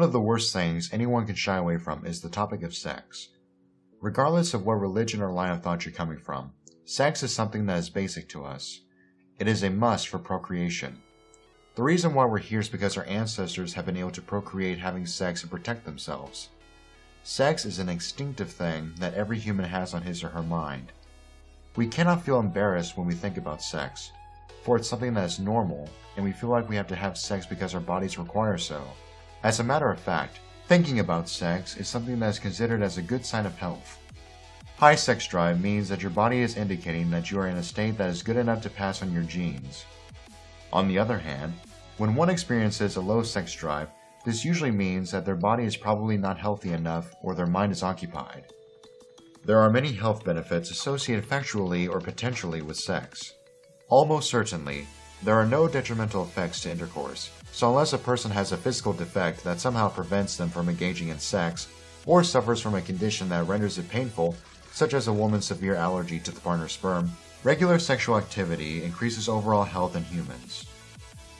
One of the worst things anyone can shy away from is the topic of sex. Regardless of what religion or line of thought you're coming from, sex is something that is basic to us. It is a must for procreation. The reason why we're here is because our ancestors have been able to procreate having sex and protect themselves. Sex is an instinctive thing that every human has on his or her mind. We cannot feel embarrassed when we think about sex, for it's something that is normal, and we feel like we have to have sex because our bodies require so. As a matter of fact, thinking about sex is something that is considered as a good sign of health. High sex drive means that your body is indicating that you are in a state that is good enough to pass on your genes. On the other hand, when one experiences a low sex drive, this usually means that their body is probably not healthy enough or their mind is occupied. There are many health benefits associated factually or potentially with sex. Almost certainly, there are no detrimental effects to intercourse, so unless a person has a physical defect that somehow prevents them from engaging in sex, or suffers from a condition that renders it painful, such as a woman's severe allergy to the partner's sperm, regular sexual activity increases overall health in humans.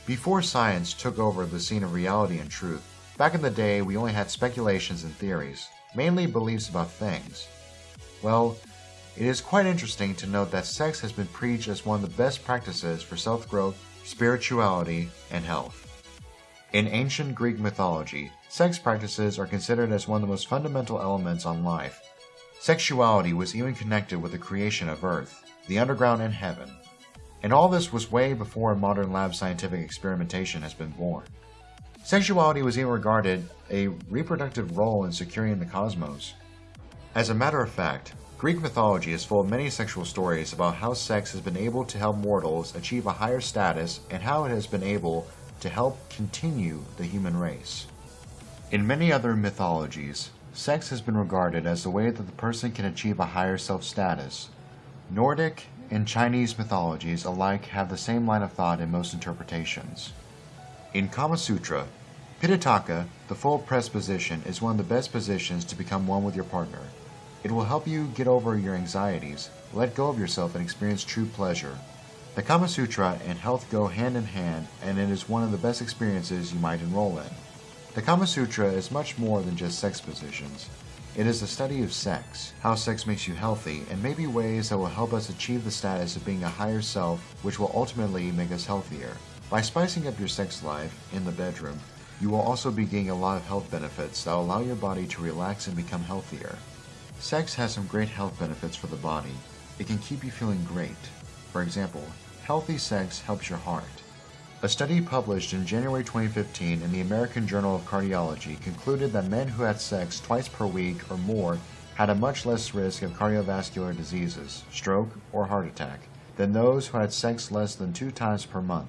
Before science took over the scene of reality and truth, back in the day we only had speculations and theories, mainly beliefs about things. Well, it is quite interesting to note that sex has been preached as one of the best practices for self-growth, spirituality, and health. In ancient Greek mythology, sex practices are considered as one of the most fundamental elements on life. Sexuality was even connected with the creation of Earth, the underground, and heaven. And all this was way before modern lab scientific experimentation has been born. Sexuality was even regarded a reproductive role in securing the cosmos. As a matter of fact, Greek mythology is full of many sexual stories about how sex has been able to help mortals achieve a higher status and how it has been able to help continue the human race. In many other mythologies, sex has been regarded as the way that the person can achieve a higher self-status. Nordic and Chinese mythologies alike have the same line of thought in most interpretations. In Kama Sutra, Piditaka, the full press position, is one of the best positions to become one with your partner. It will help you get over your anxieties, let go of yourself, and experience true pleasure. The Kama Sutra and health go hand in hand, and it is one of the best experiences you might enroll in. The Kama Sutra is much more than just sex positions. It is the study of sex, how sex makes you healthy, and maybe ways that will help us achieve the status of being a higher self, which will ultimately make us healthier. By spicing up your sex life in the bedroom, you will also be gaining a lot of health benefits that will allow your body to relax and become healthier. Sex has some great health benefits for the body. It can keep you feeling great. For example, healthy sex helps your heart. A study published in January 2015 in the American Journal of Cardiology concluded that men who had sex twice per week or more had a much less risk of cardiovascular diseases, stroke, or heart attack than those who had sex less than two times per month.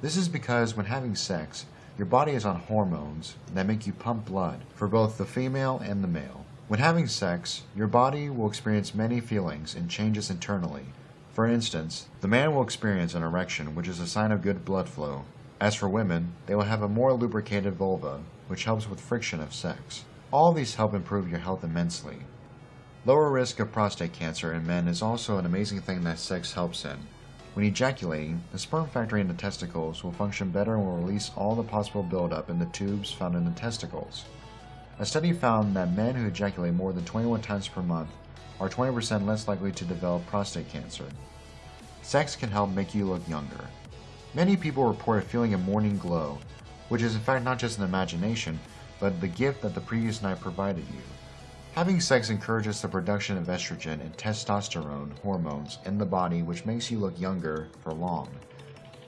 This is because when having sex, your body is on hormones that make you pump blood for both the female and the male. When having sex, your body will experience many feelings and changes internally, for instance, the man will experience an erection, which is a sign of good blood flow. As for women, they will have a more lubricated vulva, which helps with friction of sex. All these help improve your health immensely. Lower risk of prostate cancer in men is also an amazing thing that sex helps in. When ejaculating, the sperm factory in the testicles will function better and will release all the possible buildup in the tubes found in the testicles. A study found that men who ejaculate more than 21 times per month are 20% less likely to develop prostate cancer. Sex can help make you look younger. Many people report feeling a morning glow, which is in fact not just an imagination, but the gift that the previous night provided you. Having sex encourages the production of estrogen and testosterone hormones in the body which makes you look younger for long.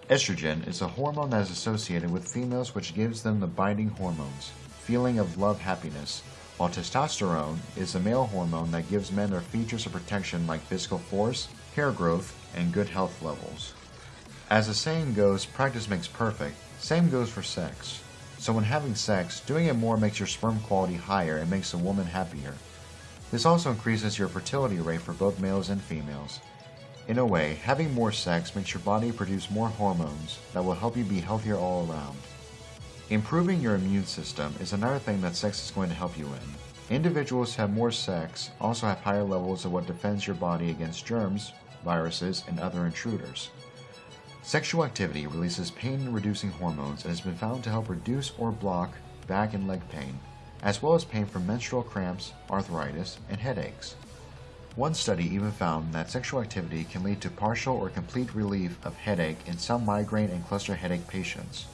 Estrogen is a hormone that is associated with females which gives them the binding hormones, feeling of love happiness, while testosterone is the male hormone that gives men their features of protection like physical force, hair growth, and good health levels. As the saying goes, practice makes perfect, same goes for sex. So when having sex, doing it more makes your sperm quality higher and makes the woman happier. This also increases your fertility rate for both males and females. In a way, having more sex makes your body produce more hormones that will help you be healthier all around. Improving your immune system is another thing that sex is going to help you in. Individuals who have more sex also have higher levels of what defends your body against germs, viruses, and other intruders. Sexual activity releases pain-reducing hormones and has been found to help reduce or block back and leg pain, as well as pain from menstrual cramps, arthritis, and headaches. One study even found that sexual activity can lead to partial or complete relief of headache in some migraine and cluster headache patients.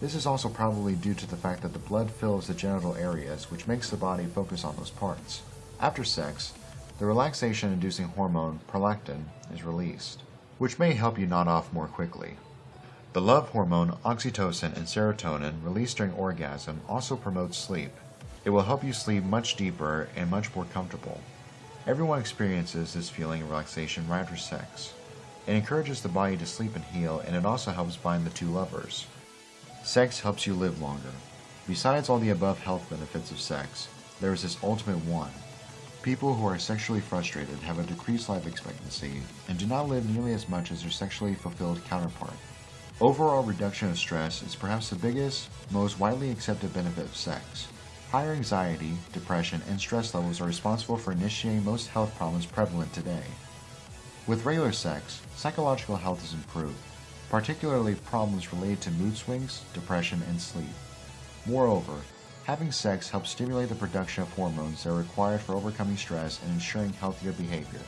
This is also probably due to the fact that the blood fills the genital areas, which makes the body focus on those parts. After sex, the relaxation inducing hormone prolactin is released, which may help you nod off more quickly. The love hormone oxytocin and serotonin released during orgasm also promotes sleep. It will help you sleep much deeper and much more comfortable. Everyone experiences this feeling of relaxation right after sex. It encourages the body to sleep and heal, and it also helps bind the two lovers. Sex helps you live longer. Besides all the above health benefits of sex, there is this ultimate one. People who are sexually frustrated have a decreased life expectancy and do not live nearly as much as their sexually fulfilled counterpart. Overall reduction of stress is perhaps the biggest, most widely accepted benefit of sex. Higher anxiety, depression, and stress levels are responsible for initiating most health problems prevalent today. With regular sex, psychological health is improved, particularly problems related to mood swings, depression, and sleep. Moreover, having sex helps stimulate the production of hormones that are required for overcoming stress and ensuring healthier behavior.